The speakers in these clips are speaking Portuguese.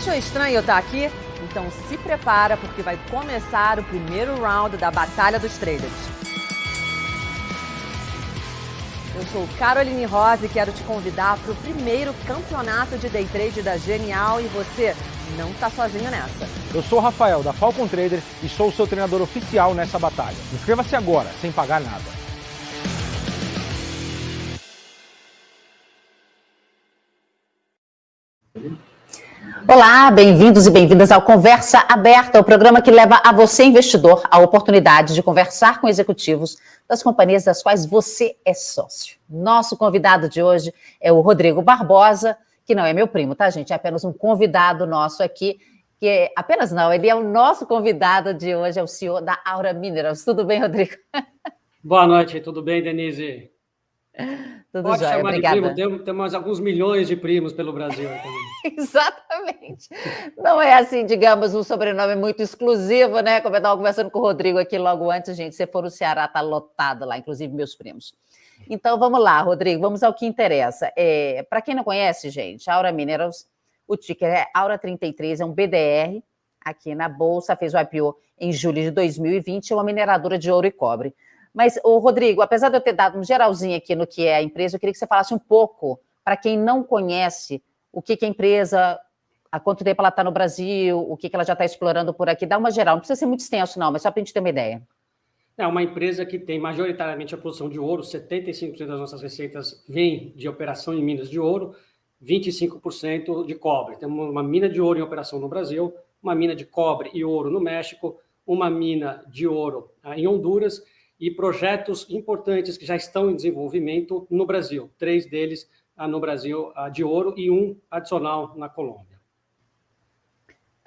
Achou estranho eu estar aqui? Então se prepara porque vai começar o primeiro round da Batalha dos Traders. Eu sou Caroline Rosa e quero te convidar para o primeiro campeonato de day trade da Genial e você não está sozinho nessa. Eu sou o Rafael da Falcon Trader e sou o seu treinador oficial nessa batalha. Inscreva-se agora, sem pagar nada. Olá, bem-vindos e bem-vindas ao Conversa Aberta, o programa que leva a você, investidor, a oportunidade de conversar com executivos das companhias das quais você é sócio. Nosso convidado de hoje é o Rodrigo Barbosa, que não é meu primo, tá, gente? É apenas um convidado nosso aqui, que é, apenas não, ele é o nosso convidado de hoje, é o CEO da Aura Minerals. Tudo bem, Rodrigo? Boa noite, tudo bem, Denise? Tudo Pode jóia, chamar obrigada. de primo, tem- temos alguns milhões de primos pelo Brasil. Exatamente. Não é assim, digamos, um sobrenome muito exclusivo, né? Como eu estava conversando com o Rodrigo aqui logo antes, gente. Se for o Ceará, está lotado lá, inclusive meus primos. Então vamos lá, Rodrigo, vamos ao que interessa. É, Para quem não conhece, gente, Aura Minerals, o ticker é Aura 33, é um BDR aqui na Bolsa, fez o IPO em julho de 2020, é uma mineradora de ouro e cobre. Mas, o Rodrigo, apesar de eu ter dado um geralzinho aqui no que é a empresa, eu queria que você falasse um pouco, para quem não conhece, o que, que a empresa, há quanto tempo ela está no Brasil, o que, que ela já está explorando por aqui. Dá uma geral, não precisa ser muito extenso, não, mas só para a gente ter uma ideia. É uma empresa que tem majoritariamente a produção de ouro, 75% das nossas receitas vem de operação em minas de ouro, 25% de cobre. Temos uma mina de ouro em operação no Brasil, uma mina de cobre e ouro no México, uma mina de ouro ah, em Honduras e projetos importantes que já estão em desenvolvimento no Brasil. Três deles no Brasil de ouro e um adicional na Colômbia.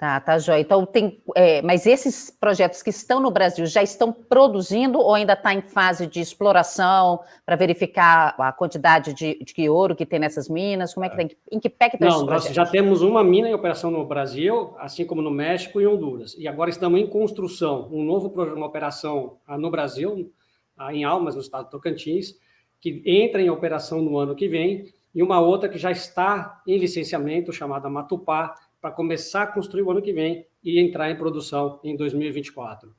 Tá, tá, Joia. Então, tem. é, mas esses projetos que estão no Brasil já estão produzindo ou ainda está em fase de exploração para verificar a quantidade de, de ouro que tem nessas minas? Como é que tem? Em que pé que estão esses Não, nós já temos uma mina em operação no Brasil, assim como no México e Honduras. E agora estamos em construção um novo programa, uma operação ah, no Brasil, ah, em Almas, no estado de Tocantins, que entra em operação no ano que vem, e uma outra que já está em licenciamento, chamada Matupá, para começar a construir o ano que vem e entrar em produção em 2024.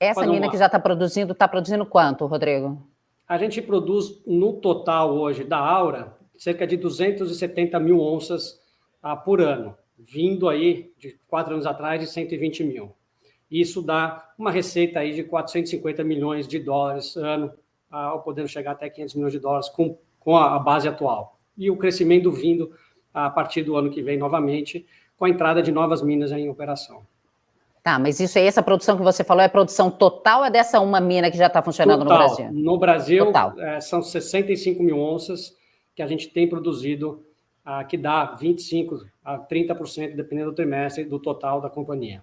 Essa mina uma- que já está produzindo, está produzindo quanto, Rodrigo? A gente produz no total hoje da Aura cerca de 270 mil onças ah, por ano, vindo aí de quatro anos atrás de 120 mil. Isso dá uma receita aí de 450 milhões de dólares ano, ah, podendo chegar até 500 milhões de dólares com, com a, a base atual. E o crescimento vindo a partir do ano que vem novamente, com a entrada de novas minas em operação. Tá, mas isso aí, essa produção que você falou, é produção total ou é dessa uma mina que já está funcionando no Total. Brasil? No Brasil, Total. eh, são 65 mil onças que a gente tem produzido, ah, que dá 25% a 30%, dependendo do trimestre, do total da companhia.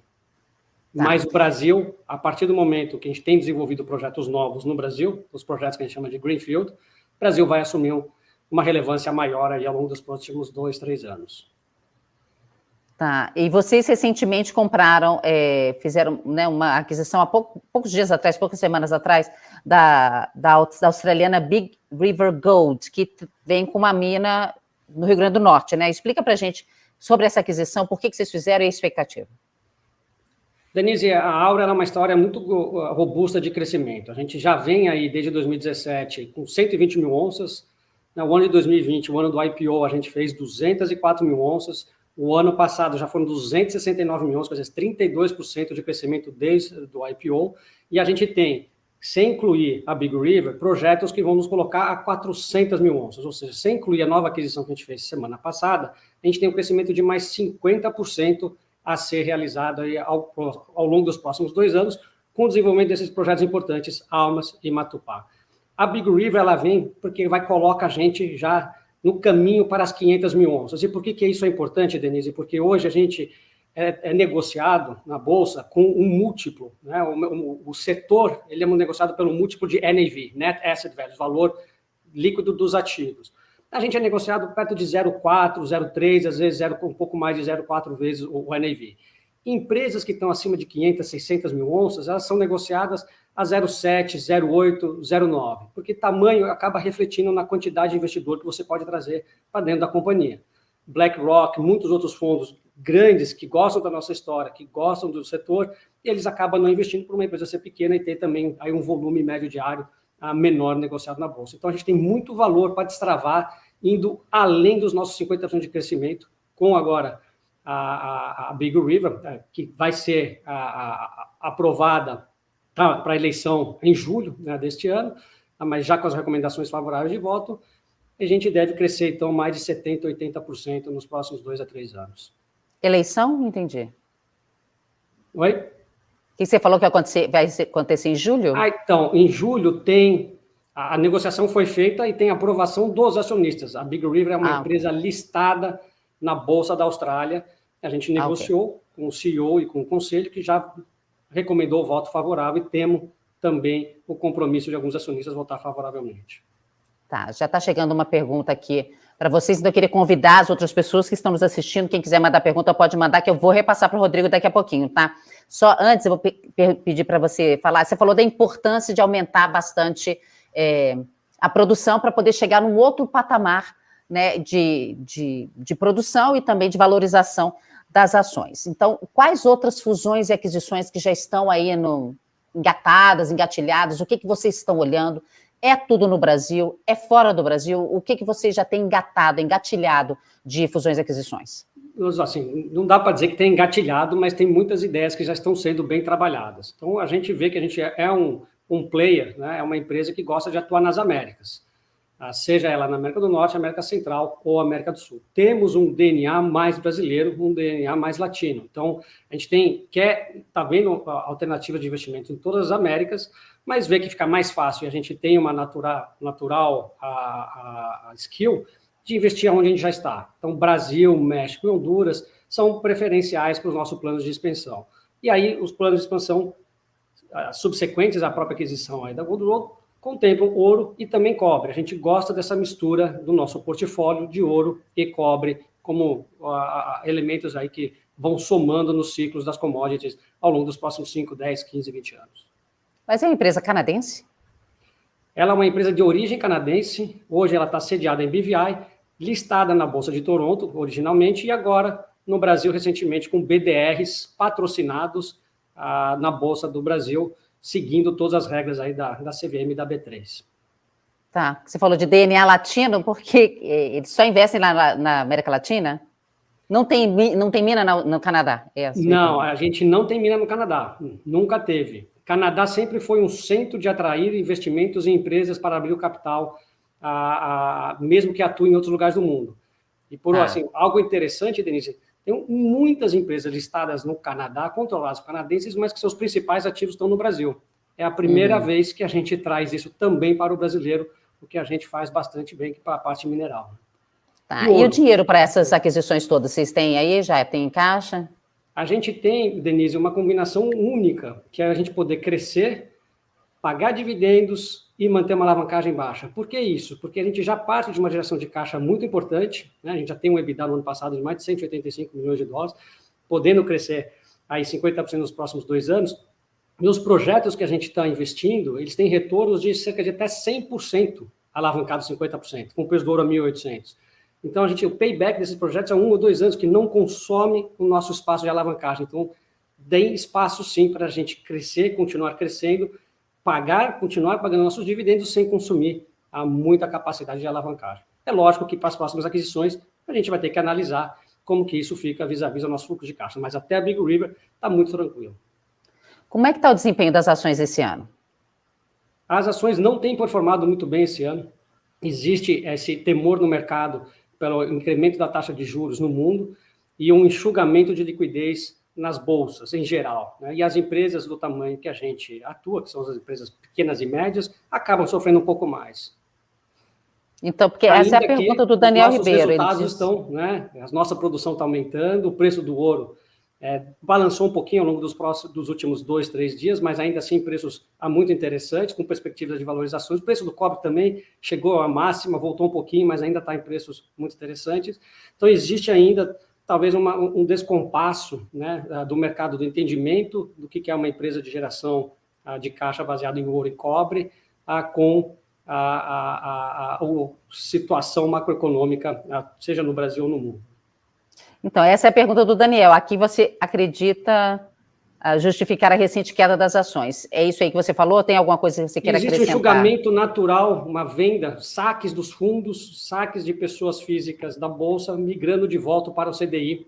Tá. Mas o Brasil, a partir do momento que a gente tem desenvolvido projetos novos no Brasil, os projetos que a gente chama de Greenfield, o Brasil vai assumir um- uma relevância maior aí ao longo dos próximos dois, três anos. Tá, e vocês recentemente compraram, é, fizeram né, uma aquisição há pouco- poucos dias atrás, poucas semanas atrás, da, da, da australiana Big River Gold, que vem com uma mina no Rio Grande do Norte, né? Explica pra gente sobre essa aquisição, por que, que vocês fizeram e a expectativa. Denise, a Aura é uma história muito robusta de crescimento. A gente já vem aí desde 2017 com 120 mil onças. No ano de 2020, o ano do IPO, a gente fez 204 mil onças. O ano passado já foram 269 mil onças, quer dizer, 32% de crescimento desde o IPO. E a gente tem, sem incluir a Big River, projetos que vão nos colocar a 400 mil onças. Ou seja, sem incluir a nova aquisição que a gente fez semana passada, a gente tem um crescimento de mais 50% a ser realizado ao, ao longo dos próximos dois anos, com o desenvolvimento desses projetos importantes, Almas e Matupá. A Big River ela vem porque vai coloca a gente já no caminho para as 500 mil onças. E por que, que isso é importante, Denise? Porque hoje a gente é, é negociado na Bolsa com um múltiplo. Né? O, o, o, setor ele é negociado pelo múltiplo de NAV, Net Asset Value, valor líquido dos ativos. A gente é negociado perto de 0,4, 0,3, às vezes 0, um pouco mais de 0,4 vezes o, o NAV. Empresas que estão acima de 500, 600 mil onças, elas são negociadas a 0,7, 0,8, 0,9, porque tamanho acaba refletindo na quantidade de investidor que você pode trazer para dentro da companhia. BlackRock, muitos outros fundos grandes que gostam da nossa história, que gostam do setor, eles acabam não investindo por uma empresa ser pequena e ter também aí um volume médio diário a menor negociado na bolsa. Então a gente tem muito valor para destravar, indo além dos nossos 50% de crescimento, com agora a, a, a Big River, é, que vai ser a, aprovada para a eleição em julho né, deste ano, mas já com as recomendações favoráveis de voto, a gente deve crescer, então, mais de 70%, 80% nos próximos dois a três anos. Eleição? Não entendi. Oi? O que você falou que vai acontecer, vai acontecer em julho? Ah, então, em julho tem... A, a negociação foi feita e tem aprovação dos acionistas. A Big River é uma ah, empresa listada na Bolsa da Austrália. A gente negociou ah, okay. com o CEO e com o conselho, que já recomendou o voto favorável e temos também o compromisso de alguns acionistas votar favoravelmente. Tá, já está chegando uma pergunta aqui para vocês, então eu queria convidar as outras pessoas que estão nos assistindo, quem quiser mandar pergunta pode mandar, que eu vou repassar para o Rodrigo daqui a pouquinho, tá? Só antes, eu vou pe pedir para você falar, você falou da importância de aumentar bastante é, a produção para poder chegar num outro patamar né, de, de, de produção e também de valorização das ações. Então, quais outras fusões e aquisições que já estão aí no, engatadas, engatilhadas, o que, que vocês estão olhando? É tudo no Brasil? É fora do Brasil? O que, que vocês já têm engatado, engatilhado de fusões e aquisições? Assim, não dá para dizer que tem engatilhado, mas tem muitas ideias que já estão sendo bem trabalhadas. Então, a gente vê que a gente é um, um player, né? é uma empresa que gosta de atuar nas Américas. Ah, seja ela na América do Norte, América Central ou América do Sul. Temos um DNA mais brasileiro, um DNA mais latino. Então, a gente tem, quer, está vendo alternativa de investimento em todas as Américas, mas vê que fica mais fácil e a gente tem uma natural, natural a, a skill de investir onde a gente já está. Então, Brasil, México e Honduras são preferenciais para os nossos planos de expansão. E aí, os planos de expansão ah, subsequentes à própria aquisição aí da Gold Road contemplam ouro e também cobre. A gente gosta dessa mistura do nosso portfólio de ouro e cobre como elementos aí que vão somando nos ciclos das commodities ao longo dos próximos 5, 10, 15, 20 anos. Mas é uma empresa canadense? Ela é uma empresa de origem canadense, hoje ela está sediada em BVI, listada na Bolsa de Toronto originalmente e agora no Brasil recentemente com BDRs patrocinados uh, na Bolsa do Brasil, seguindo todas as regras aí da, da CVM e da B3. Tá, você falou de DNA latino, porque eles só investem lá na América Latina? Não tem, não tem mina no, no Canadá? É assim, não, a gente não tem mina no Canadá, nunca teve. Canadá sempre foi um centro de atrair investimentos em empresas para abrir o capital, a, a, mesmo que atuem em outros lugares do mundo. E por ah. assim, algo interessante, Denise, tem muitas empresas listadas no Canadá, controladas por canadenses, mas que seus principais ativos estão no Brasil. É a primeira uhum. vez que a gente traz isso também para o brasileiro, o que a gente faz bastante bem para a parte mineral. Tá. E, e o dinheiro para essas aquisições todas, vocês têm aí? Já tem em caixa? A gente tem, Denise, uma combinação única, que é a gente poder crescer, pagar dividendos, e manter uma alavancagem baixa. Por que isso? Porque a gente já parte de uma geração de caixa muito importante, né? a gente já tem um EBITDA no ano passado de mais de 185 milhões de dólares, podendo crescer aí 50% nos próximos dois anos, e os projetos que a gente está investindo, eles têm retornos de cerca de até 100% alavancado 50%, com o preço do ouro a 1.800. Então, a gente, o payback desses projetos é um ou dois anos que não consome o nosso espaço de alavancagem. Então, tem espaço sim para a gente crescer, continuar crescendo, pagar, continuar pagando nossos dividendos sem consumir a muita capacidade de alavancagem. É lógico que para as próximas aquisições a gente vai ter que analisar como que isso fica vis-à-vis -vis ao nosso fluxo de caixa, mas até a Big River está muito tranquilo. Como é que está o desempenho das ações esse ano? As ações não têm performado muito bem esse ano. Existe esse temor no mercado pelo incremento da taxa de juros no mundo e um enxugamento de liquidez nas bolsas em geral. Né? E as empresas do tamanho que a gente atua, que são as empresas pequenas e médias, acabam sofrendo um pouco mais. Então, porque Ainda essa é a pergunta do Daniel os Ribeiro. Resultados estão, né? A nossa produção está aumentando, o preço do ouro é, balançou um pouquinho ao longo dos, próximos, dos últimos dois, três dias, mas ainda assim preços muito interessantes, com perspectivas de valorizações. O preço do cobre também chegou à máxima, voltou um pouquinho, mas ainda está em preços muito interessantes. Então, existe ainda talvez uma, um descompasso né, do mercado do entendimento do que é uma empresa de geração de caixa baseada em ouro e cobre com a, a, a, a situação macroeconômica, seja no Brasil ou no mundo. Então, essa é a pergunta do Daniel. Aqui você acredita justificar a recente queda das ações. É isso aí que você falou? Tem alguma coisa que você queira Existe acrescentar? Existe um julgamento natural, uma venda, saques dos fundos, saques de pessoas físicas da Bolsa migrando de volta para o CDI,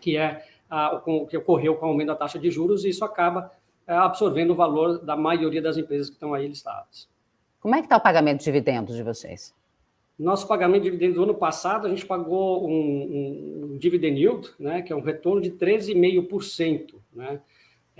que é o que ocorreu com o aumento da taxa de juros, e isso acaba é, absorvendo o valor da maioria das empresas que estão aí listadas. Como é que está o pagamento de dividendos de vocês? Nosso pagamento de dividendos do ano passado, a gente pagou um, um, um dividend yield, né, que é um retorno de 13,5%. Né?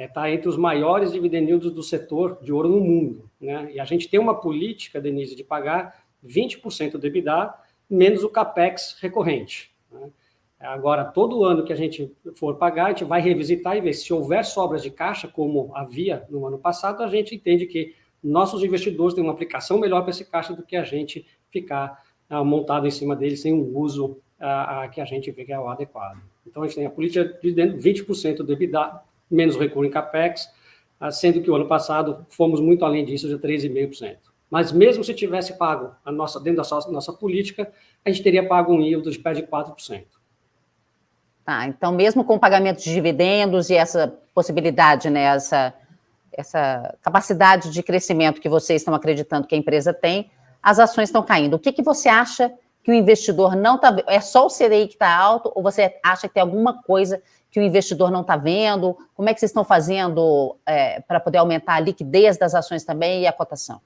Está é, tá entre os maiores dividend yields do setor de ouro no mundo. Né? E a gente tem uma política, Denise, de pagar 20% do EBITDA menos o CAPEX recorrente. Né? Agora, todo ano que a gente for pagar, a gente vai revisitar e ver se houver sobras de caixa, como havia no ano passado, a gente entende que nossos investidores têm uma aplicação melhor para esse caixa do que a gente ficar ah, montado em cima dele sem um uso ah, ah, que a gente vê que é o adequado. Então, a gente tem a política de 20% do EBITDA, menos recurso em CAPEX, ah, sendo que o ano passado fomos muito além disso, de 3,5%. Mas mesmo se tivesse pago a nossa, dentro da nossa, política, a gente teria pago um yield de perto de 4%. Tá, então mesmo com o pagamento de dividendos e essa possibilidade, né, essa, essa capacidade de crescimento que vocês estão acreditando que a empresa tem, as ações estão caindo. O que, que você acha que o investidor não está? É só o CDI que está alto ou você acha que tem alguma coisa que o investidor não está vendo? Como é que vocês estão fazendo é, para poder aumentar a liquidez das ações também e a cotação?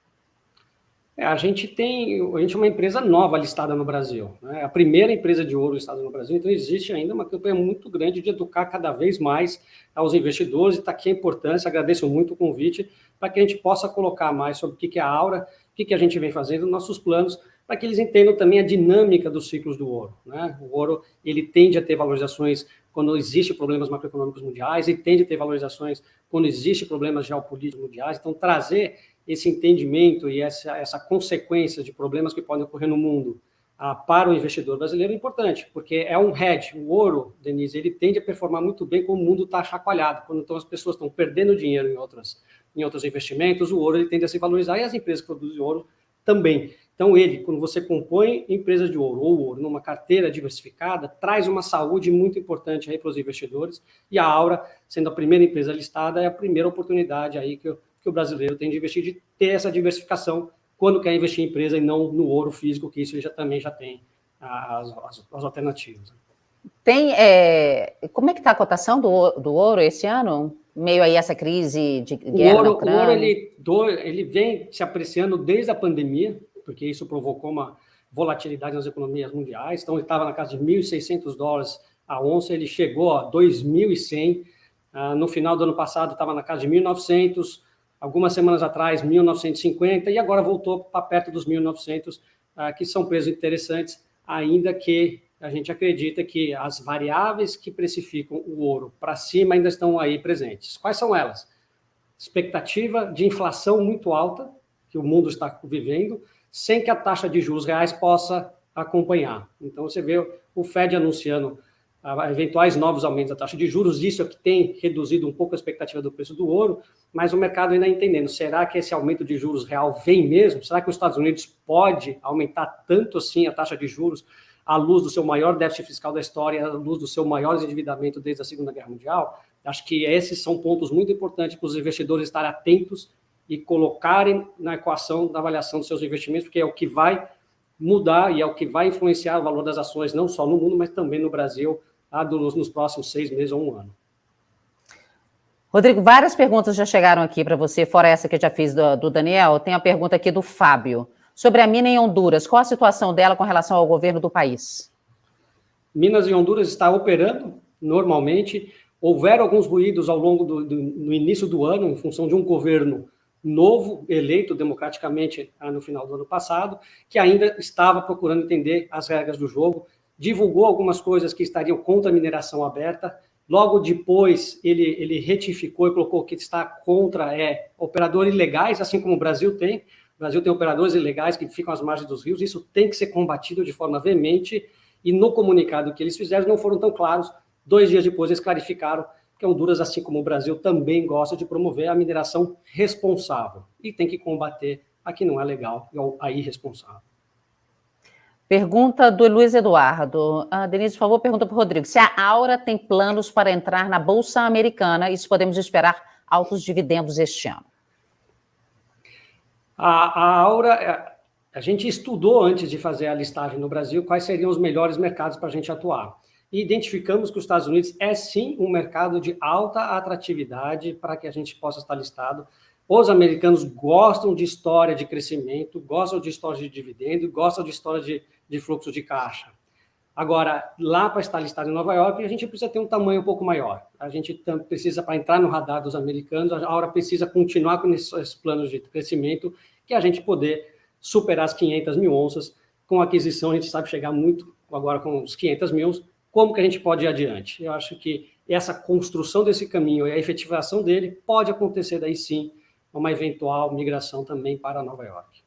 É, a gente tem, a gente é uma empresa nova listada no Brasil, né? a primeira empresa de ouro listada no Brasil, então existe ainda uma campanha muito grande de educar cada vez mais aos investidores, e está aqui a importância, agradeço muito o convite, para que a gente possa colocar mais sobre o que é a Aura, o que a gente vem fazendo, nossos planos, para que eles entendam também a dinâmica dos ciclos do ouro. Né? O ouro, ele tende a ter valorizações quando existem problemas macroeconômicos mundiais, e tende a ter valorizações quando existem problemas geopolíticos mundiais, então trazer esse entendimento e essa, essa consequência de problemas que podem ocorrer no mundo ah, para o investidor brasileiro é importante, porque é um hedge. O ouro, Denise, ele tende a performar muito bem quando o mundo está chacoalhado, quando então as pessoas estão perdendo dinheiro em, outras, em outros investimentos, o ouro ele tende a se valorizar e as empresas que produzem ouro também. Então, ele, quando você compõe empresa de ouro ou ouro numa carteira diversificada, traz uma saúde muito importante aí para os investidores. E a Aura, sendo a primeira empresa listada, é a primeira oportunidade aí que que o brasileiro tem de investir, de ter essa diversificação quando quer investir em empresa e não no ouro físico, que isso já também já tem as, as, as alternativas. Tem, é, como é que está a cotação do, do ouro esse ano? Meio aí essa crise de guerra o ouro, O ouro, ele, do, ele vem se apreciando desde a pandemia, porque isso provocou uma volatilidade nas economias mundiais, então ele estava na casa de 1.600 dólares a onça, ele chegou a 2.100, ah, no final do ano passado estava na casa de 1.900, algumas semanas atrás, 1950, e agora voltou para perto dos 1900, ah, que são preços interessantes, ainda que a gente acredita que as variáveis que precificam o ouro para cima ainda estão aí presentes. Quais são elas? Expectativa de inflação muito alta, que o mundo está vivendo, sem que a taxa de juros reais possa acompanhar. Então, você vê o Fed anunciando a eventuais novos aumentos da taxa de juros, isso é que tem reduzido um pouco a expectativa do preço do ouro, mas o mercado ainda entendendo, será que esse aumento de juros real vem mesmo? Será que os Estados Unidos pode aumentar tanto assim a taxa de juros à luz do seu maior déficit fiscal da história, à luz do seu maior endividamento desde a Segunda Guerra Mundial? Acho que esses são pontos muito importantes para os investidores estarem atentos e colocarem na equação da avaliação dos seus investimentos, porque é o que vai mudar e é o que vai influenciar o valor das ações, não só no mundo, mas também no Brasil, nos próximos seis meses ou um ano. Rodrigo, várias perguntas já chegaram aqui para você, fora essa que eu já fiz do, do, Daniel. Tem a pergunta aqui do Fábio. Sobre a mina em Honduras, qual a situação dela com relação ao governo do país? Minas e Honduras está operando normalmente. Houveram alguns ruídos ao longo do, do no início do ano, em função de um governo novo, eleito democraticamente ah, no final do ano passado, que ainda estava procurando entender as regras do jogo divulgou algumas coisas que estariam contra a mineração aberta. Logo depois, ele, ele retificou e colocou que está contra é, operadores ilegais, assim como o Brasil tem. O Brasil tem operadores ilegais que ficam às margens dos rios. Isso tem que ser combatido de forma veemente. E no comunicado que eles fizeram, não foram tão claros. Dois dias depois, eles clarificaram que Honduras, assim como o Brasil, também gosta de promover a mineração responsável. E tem que combater a que não é legal, a irresponsável. Pergunta do Luiz Eduardo. Ah, Denise, por favor, pergunta para o Rodrigo. Se a Aura tem planos para entrar na Bolsa Americana e se podemos esperar altos dividendos este ano? A, a Aura, é, a gente estudou antes de fazer a listagem no Brasil quais seriam os melhores mercados para a gente atuar. E identificamos que os Estados Unidos é sim um mercado de alta atratividade para que a gente possa estar listado. Os americanos gostam de história de crescimento, gostam de história de dividendo, gostam de história de, de fluxo de caixa. Agora, lá para estar listado em Nova York, a gente precisa ter um tamanho um pouco maior. A gente precisa, para entrar no radar dos americanos, a Aura precisa continuar com esses planos de crescimento, que a gente poder superar as 500 mil onças. Com aquisição, a gente sabe chegar muito, agora com os 500 mil, como que a gente pode ir adiante. Eu acho que essa construção desse caminho e a efetivação dele pode acontecer daí sim, uma eventual migração também para Nova York.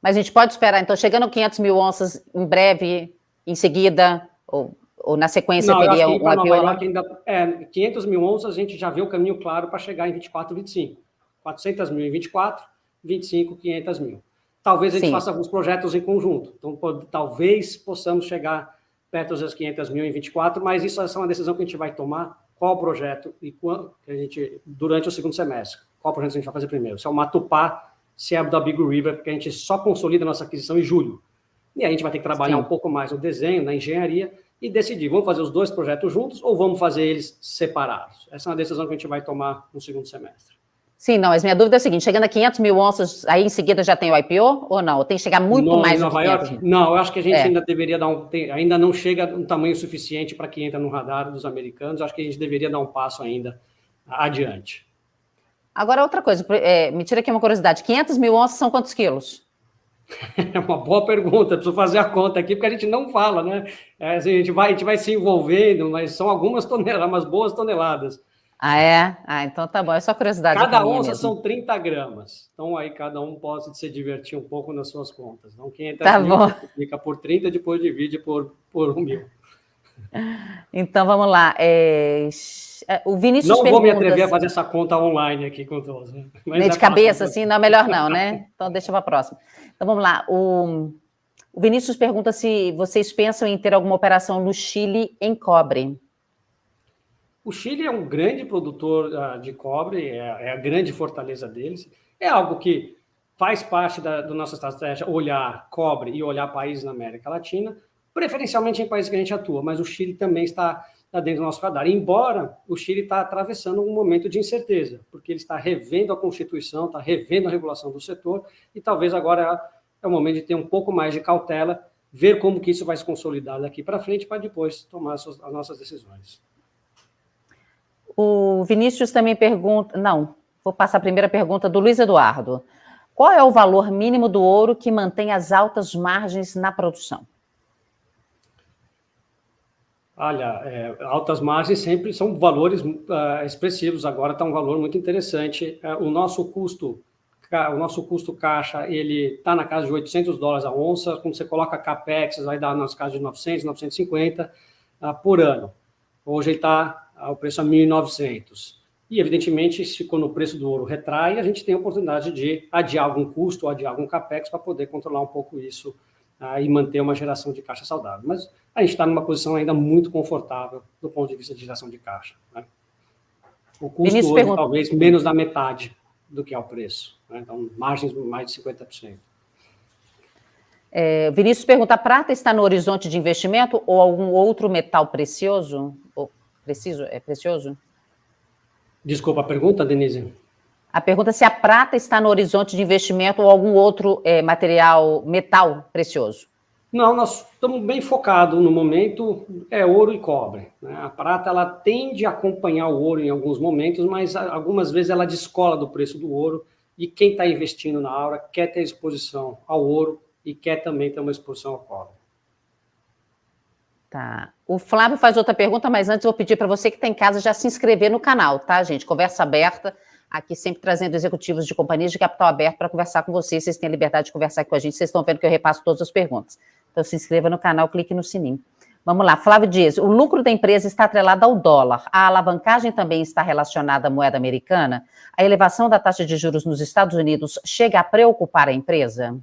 Mas a gente pode esperar, então, chegando 500 mil onças em breve, em seguida, ou, ou na sequência Não, teria um Nova York ainda, é, 500 mil onças, a gente já vê o caminho claro para chegar em 24, 25. 400 mil em 24, 25, 500 mil. Talvez a gente Sim. faça alguns projetos em conjunto. Então, pode, talvez possamos chegar perto das 500 mil em 24, mas isso é uma decisão que a gente vai tomar. Qual projeto e quando, que a gente, durante o segundo semestre. Qual projeto a gente vai fazer primeiro? Se é o Matupá, se é o da Big River, porque a gente só consolida a nossa aquisição em julho. E aí a gente vai ter que trabalhar Sim. um pouco mais no desenho, na engenharia, e decidir, vamos fazer os dois projetos juntos ou vamos fazer eles separados? Essa é uma decisão que a gente vai tomar no segundo semestre. Sim, não, mas minha dúvida é a seguinte, chegando a 500 mil onças, aí em seguida já tem o IPO ou não? Tem que chegar muito no, mais Nova York? Não, eu acho que a gente é. ainda deveria dar um, tem, ainda não chega um tamanho suficiente para que entra no radar dos americanos, acho que a gente deveria dar um passo ainda adiante. Agora, outra coisa, é, me tira aqui uma curiosidade, 500 mil onças são quantos quilos? É uma boa pergunta, preciso fazer a conta aqui, porque a gente não fala, né? É, assim, a, gente vai, a gente vai se envolvendo, mas são algumas toneladas, umas boas toneladas. Ah, é? Ah, então tá bom. É só curiosidade. Cada onça mesmo. são 30 gramas. Então aí cada um pode se divertir um pouco nas suas contas. Então 500 tá mil por 30, depois divide por, por 1 mil. Então vamos lá. É... é o Vinícius Não vou me atrever a fazer essa conta online aqui com todos. Né? De cabeça, assim, não, melhor não, né? Então deixa para a próxima. Então vamos lá. O... o Vinícius pergunta se vocês pensam em ter alguma operação no Chile em cobre. O Chile é um grande produtor uh, de cobre, é, é, a grande fortaleza deles. É algo que faz parte da, da nossa estratégia olhar cobre e olhar países na América Latina, preferencialmente em países que a gente atua, mas o Chile também está, está dentro do nosso radar. Embora o Chile está atravessando um momento de incerteza, porque ele está revendo a Constituição, está revendo a regulação do setor, e talvez agora é o momento de ter um pouco mais de cautela, ver como que isso vai se consolidar daqui para frente, para depois tomar as nossas decisões. O Vinícius também pergunta. Não, vou passar a primeira pergunta do Luiz Eduardo. Qual é o valor mínimo do ouro que mantém as altas margens na produção? Olha, é, altas margens sempre são valores uh, expressivos. Agora está um valor muito interessante. Uh, o nosso custo, o nosso custo caixa, ele está na casa de 800 dólares a onça. Quando você coloca capex, vai dar nas casas de 900, 950 uh, por ano. Hoje ele está ao preço a 1.900. E, evidentemente, se ficou no preço do ouro retrai, a gente tem a oportunidade de adiar algum custo, adiar algum capex para poder controlar um pouco isso ah, e manter uma geração de caixa saudável. Mas a gente está numa posição ainda muito confortável do ponto de vista de geração de caixa. Né? O custo hoje, pergunta... talvez menos da metade do que é o preço. Né? Então, margens mais de 50%. É, Vinícius pergunta: a prata está no horizonte de investimento ou algum outro metal precioso? Preciso, é precioso? Desculpa a pergunta, Denise. A pergunta é se a prata está no horizonte de investimento ou algum outro é, material, metal precioso. Não, nós estamos bem focados no momento, é ouro e cobre. Né? A prata ela tende a acompanhar o ouro em alguns momentos, mas algumas vezes ela descola do preço do ouro e quem está investindo na Aura quer ter exposição ao ouro e quer também ter uma exposição ao cobre. Tá. O Flávio faz outra pergunta, mas antes vou pedir para você que está em casa já se inscrever no canal, tá, gente? Conversa aberta, aqui sempre trazendo executivos de companhias de capital aberto para conversar com vocês. Vocês têm a liberdade de conversar com a gente, vocês estão vendo que eu repasso todas as perguntas. Então se inscreva no canal, clique no sininho. Vamos lá, Flávio Dias, o lucro da empresa está atrelado ao dólar. A alavancagem também está relacionada à moeda americana? A elevação da taxa de juros nos Estados Unidos chega a preocupar a empresa?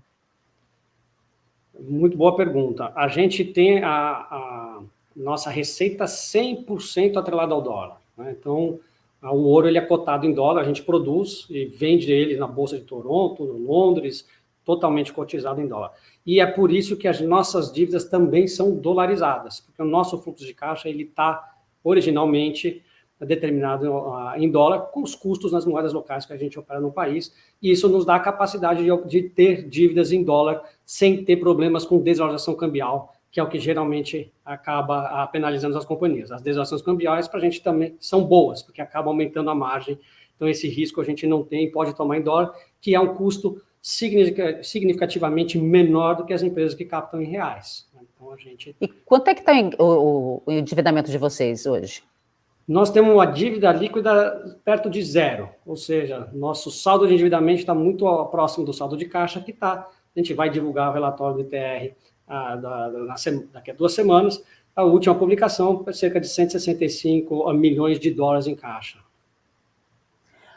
Muito boa pergunta. A gente tem a, a nossa receita 100% atrelada ao dólar. Né? Então, o ouro ele é cotado em dólar, a gente produz e vende ele na Bolsa de Toronto, Londres, totalmente cotizado em dólar. E é por isso que as nossas dívidas também são dolarizadas, porque o nosso fluxo de caixa ele está originalmente determinado uh, em dólar, com os custos nas moedas locais que a gente opera no país, e isso nos dá a capacidade de, ter dívidas em dólar sem ter problemas com desvalorização cambial, que é o que geralmente acaba penalizando as companhias. As desvalorizações cambiais para a gente também são boas, porque acabam aumentando a margem, então esse risco a gente não tem, pode tomar em dólar, que é um custo significativamente menor do que as empresas que captam em reais. Então, a gente... E quanto é que está o, o endividamento de vocês hoje? Nós temos uma dívida líquida perto de zero, ou seja, nosso saldo de endividamento está muito próximo do saldo de caixa que está. A gente vai divulgar o relatório do ITR ah, da, da, daqui a duas semanas. A última publicação, cerca de 165 milhões de dólares em caixa.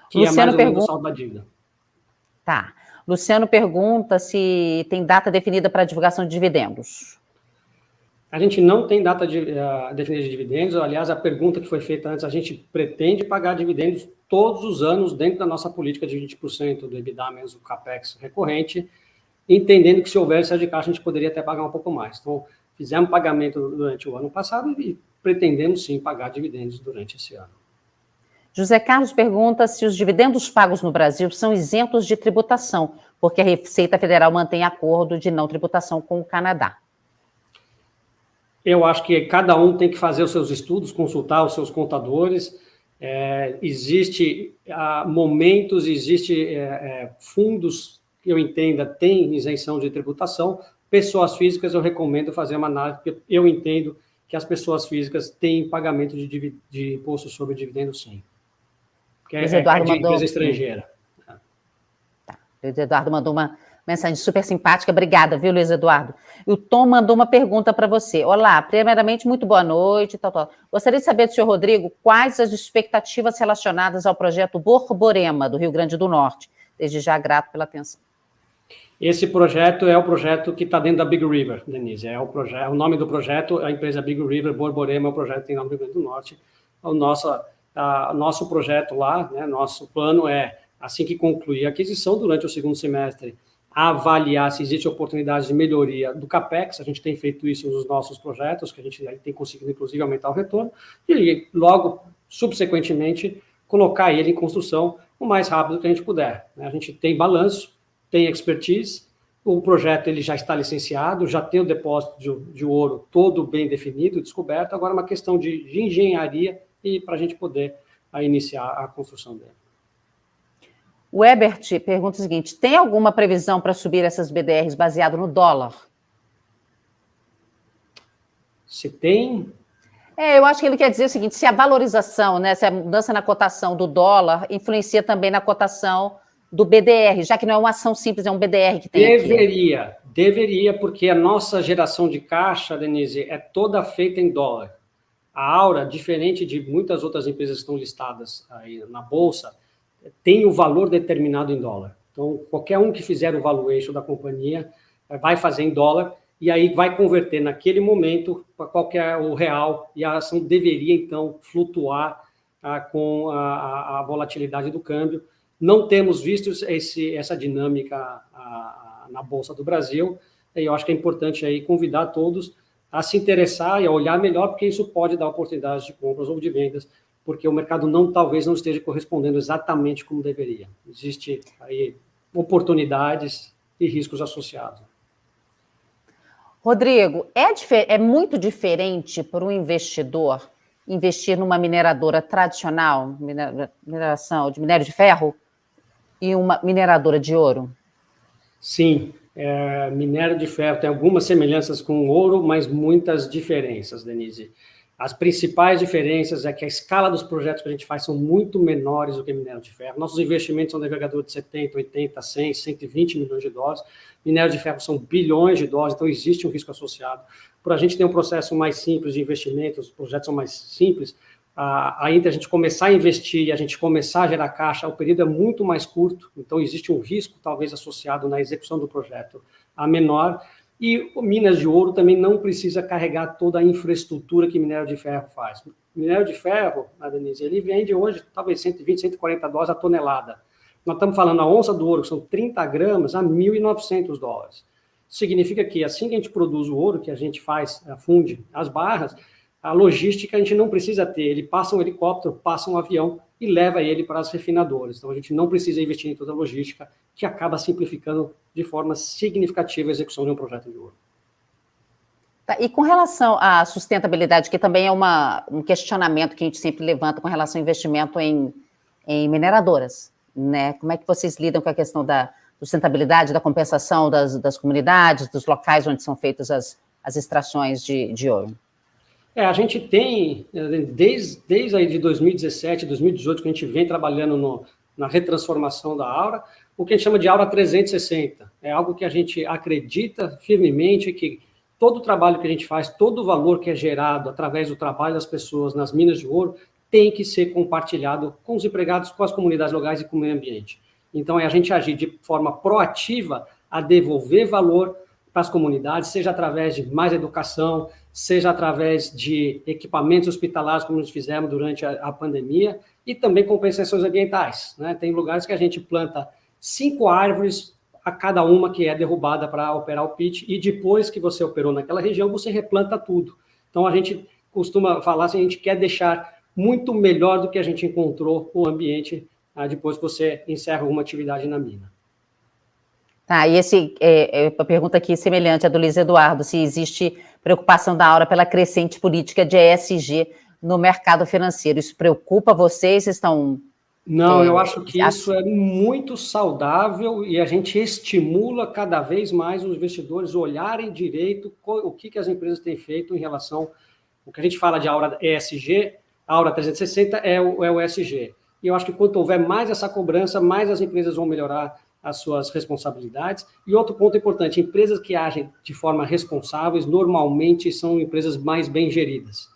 Que Luciano é mais ou menos o saldo da dívida. Tá. Luciano pergunta se tem data definida para divulgação de dividendos. A gente não tem data de, uh, definida de dividendos. Aliás, a pergunta que foi feita antes, a gente pretende pagar dividendos todos os anos dentro da nossa política de 20% do EBITDA menos o CAPEX recorrente, entendendo que se houver essa de caixa, a gente poderia até pagar um pouco mais. Então, fizemos pagamento durante o ano passado e pretendemos sim pagar dividendos durante esse ano. José Carlos pergunta se os dividendos pagos no Brasil são isentos de tributação, porque a Receita Federal mantém acordo de não tributação com o Canadá. Eu acho que cada um tem que fazer os seus estudos, consultar os seus contadores. É, existe ah, momentos, existe é, é, fundos que eu entenda tem isenção de tributação. Pessoas físicas eu recomendo fazer uma análise, porque eu entendo que as pessoas físicas têm pagamento de, de imposto sobre dividendo, sim que é, Eduardo é de mandou... empresa estrangeira. Tá. Luiz Eduardo mandou uma mensagem super simpática. Obrigada, viu, Luiz Eduardo? E o Tom mandou uma pergunta para você. Olá, primeiramente, muito boa noite. Tal, tal. Gostaria de saber do senhor Rodrigo quais as expectativas relacionadas ao projeto Borborema, do Rio Grande do Norte. Desde já, grato pela atenção. Esse projeto é o projeto que está dentro da Big River, Denise. É o, projeto, o nome do projeto, a empresa Big River, Borborema, é o projeto que tem do Rio Grande do Norte. O nosso nosso projeto lá, né, nosso plano é, assim que concluir a aquisição, durante o segundo semestre, avaliar se existe oportunidade de melhoria do CAPEX, a gente tem feito isso nos nossos projetos, que a gente tem conseguido, inclusive, aumentar o retorno, e logo, subsequentemente, colocar ele em construção o mais rápido que a gente puder. Né? A gente tem balanço, tem expertise, o projeto ele já está licenciado, já tem o depósito de, de ouro todo bem definido, descoberto, agora é uma questão de, de engenharia e para a gente poder a, iniciar a construção dele. O Ebert pergunta o seguinte: tem alguma previsão para subir essas BDRs baseado no dólar? Se tem. É, eu acho que ele quer dizer o seguinte: se a valorização, né, se a mudança na cotação do dólar influencia também na cotação do BDR, já que não é uma ação simples, é um BDR que tem. Deveria, aqui. deveria, porque a nossa geração de caixa, Denise, é toda feita em dólar. A Aura, diferente de muitas outras empresas que estão listadas aí na Bolsa, tem o valor determinado em dólar. Então, qualquer um que fizer o valuation da companhia eh, vai fazer em dólar e aí vai converter naquele momento para qualquer o real e a ação deveria, então, flutuar ah, com a, a, volatilidade do câmbio. Não temos visto esse, essa dinâmica na Bolsa do Brasil, e eu acho que é importante aí convidar todos a se interessar e a olhar melhor, porque isso pode dar oportunidades de compras ou de vendas, porque o mercado não talvez não esteja correspondendo exatamente como deveria. Existe aí oportunidades e riscos associados. Rodrigo, é, é muito diferente para um investidor investir numa mineradora tradicional, mineração de minério de ferro, e uma mineradora de ouro? Sim, é, minério de ferro tem algumas semelhanças com ouro, mas muitas diferenças, Denise. As principais diferenças é que a escala dos projetos que a gente faz são muito menores do que minério de ferro. Nossos investimentos são navegador de 70, 80, 100, 120 milhões de dólares. Minério de ferro são bilhões de dólares, então existe um risco associado. Por a gente ter um processo mais simples de investimento, os projetos são mais simples, a, entre a gente começar a investir e a gente começar a gerar caixa, o período é muito mais curto, então existe um risco talvez associado na execução do projeto a menor, E Minas de Ouro também não precisa carregar toda a infraestrutura que minério de ferro faz. minério de ferro, a Denise, ele vende hoje talvez 120, 140 dólares a tonelada. Nós estamos falando a onça do ouro, que são 30 gramas, a 1.900 dólares. Significa que assim que a gente produz o ouro, que a gente faz, funde as barras, a logística a gente não precisa ter. Ele passa um helicóptero, passa um avião e leva ele para as refinadoras. Então a gente não precisa investir em toda a logística, que acaba simplificando de forma significativa a execução de um projeto de ouro. Tá, e com relação à sustentabilidade, que também é uma, um questionamento que a gente sempre levanta com relação ao investimento em, em mineradoras, né? Como é que vocês lidam com a questão da sustentabilidade, da compensação das, das comunidades, dos locais onde são feitas as, as extrações de, de ouro? É, a gente tem, desde, desde aí de 2017, 2018, que a gente vem trabalhando no, na retransformação da Aura, o que a gente chama de Aura 360. É algo que a gente acredita firmemente que todo o trabalho que a gente faz, todo o valor que é gerado através do trabalho das pessoas nas minas de ouro, tem que ser compartilhado com os empregados, com as comunidades locais e com o meio ambiente. Então, é a gente agir de forma proativa a devolver valor para as comunidades, seja através de mais educação, seja através de equipamentos hospitalares, como nós fizemos durante a, a pandemia, e também compensações ambientais. Né? Tem lugares que a gente planta cinco árvores a cada uma que é derrubada para operar o pit, e depois que você operou naquela região, você replanta tudo. Então, a gente costuma falar assim, a gente quer deixar muito melhor do que a gente encontrou o ambiente ah, depois que você encerra alguma atividade na mina. Tá, e esse, é, é, a pergunta aqui semelhante à do Luiz Eduardo, se existe preocupação da Aura pela crescente política de ESG no mercado financeiro. Isso preocupa vocês? Estão... Não, é, eu acho que isso é muito saudável e a gente estimula cada vez mais os investidores olharem direito o que, que as empresas têm feito em relação... O que a gente fala de Aura ESG, Aura 360 é o, é o ESG. E eu acho que quanto houver mais essa cobrança, mais as empresas vão melhorar as suas responsabilidades. E outro ponto importante, empresas que agem de forma responsáveis, normalmente são empresas mais bem geridas.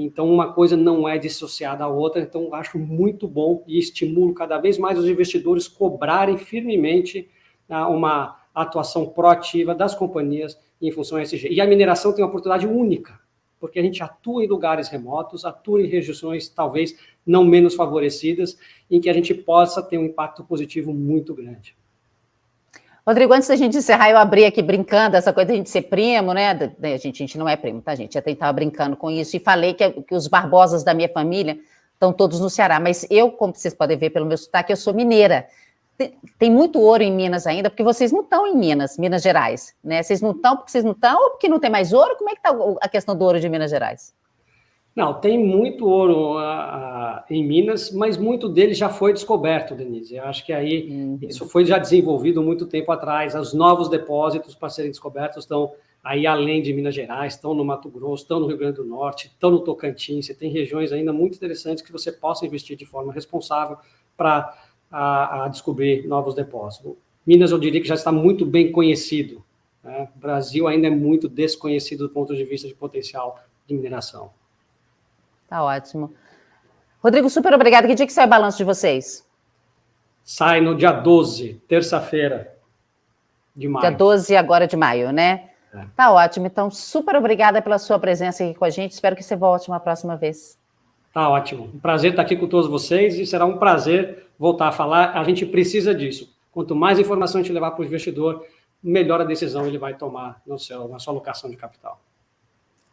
Então, uma coisa não é dissociada da outra, então acho muito bom e estimulo cada vez mais os investidores cobrarem firmemente ah, uma atuação proativa das companhias em função ESG. E a mineração tem uma oportunidade única, porque a gente atua em lugares remotos, atua em regiões talvez não menos favorecidas, em que a gente possa ter um impacto positivo muito grande. Rodrigo, antes da gente encerrar, eu abri aqui brincando, essa coisa de a gente ser primo, né? A gente, a gente não é primo, tá, gente? Até estava brincando com isso e falei que, que os Barbosas da minha família estão todos no Ceará, mas eu, como vocês podem ver pelo meu sotaque, eu sou mineira. Tem, tem muito ouro em Minas ainda, porque vocês não estão em Minas, Minas Gerais, né? Vocês não estão porque vocês não estão ou porque não tem mais ouro? Como é que está a questão do ouro de Minas Gerais? Não, tem muito ouro uh, em Minas, mas muito dele já foi descoberto, Denise. Eu acho que aí uhum. isso foi já desenvolvido muito tempo atrás. Os novos depósitos para serem descobertos estão aí além de Minas Gerais, estão no Mato Grosso, estão no Rio Grande do Norte, estão no Tocantins. Você tem regiões ainda muito interessantes que você possa investir de forma responsável para a, a descobrir novos depósitos. Minas, eu diria que já está muito bem conhecido. Né? O Brasil ainda é muito desconhecido do ponto de vista de potencial de mineração. Tá ótimo. Rodrigo, super obrigado. Que dia que sai o balanço de vocês? Sai no dia 12, terça-feira de maio. Dia 12 agora de maio, né? É. Tá ótimo. Então, super obrigada pela sua presença aqui com a gente. Espero que você volte uma próxima vez. Tá ótimo. Um prazer estar aqui com todos vocês e será um prazer voltar a falar. A gente precisa disso. Quanto mais informação a gente levar para o investidor, melhor a decisão ele vai tomar no seu, na sua alocação de capital.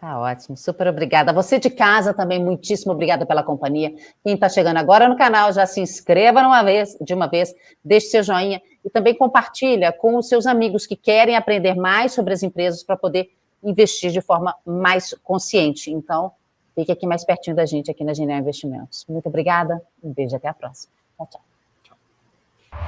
Tá ótimo, super obrigada. Você de casa também, muitíssimo obrigada pela companhia. Quem está chegando agora no canal, já se inscreva uma vez, de uma vez, deixe seu joinha e também compartilha com os seus amigos que querem aprender mais sobre as empresas para poder investir de forma mais consciente. Então, fique aqui mais pertinho da gente, aqui na Genial Investimentos. Muito obrigada, um beijo até a próxima. Tchau, tchau.